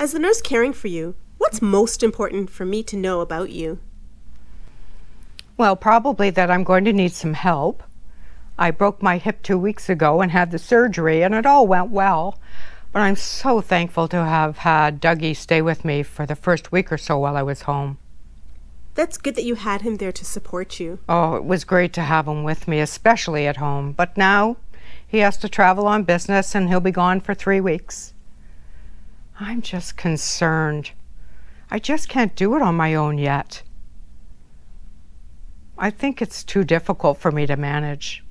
As the nurse caring for you, what's most important for me to know about you? Well, probably that I'm going to need some help. I broke my hip two weeks ago and had the surgery, and it all went well. But I'm so thankful to have had Dougie stay with me for the first week or so while I was home. That's good that you had him there to support you. Oh, it was great to have him with me, especially at home. But now he has to travel on business and he'll be gone for three weeks. I'm just concerned. I just can't do it on my own yet. I think it's too difficult for me to manage.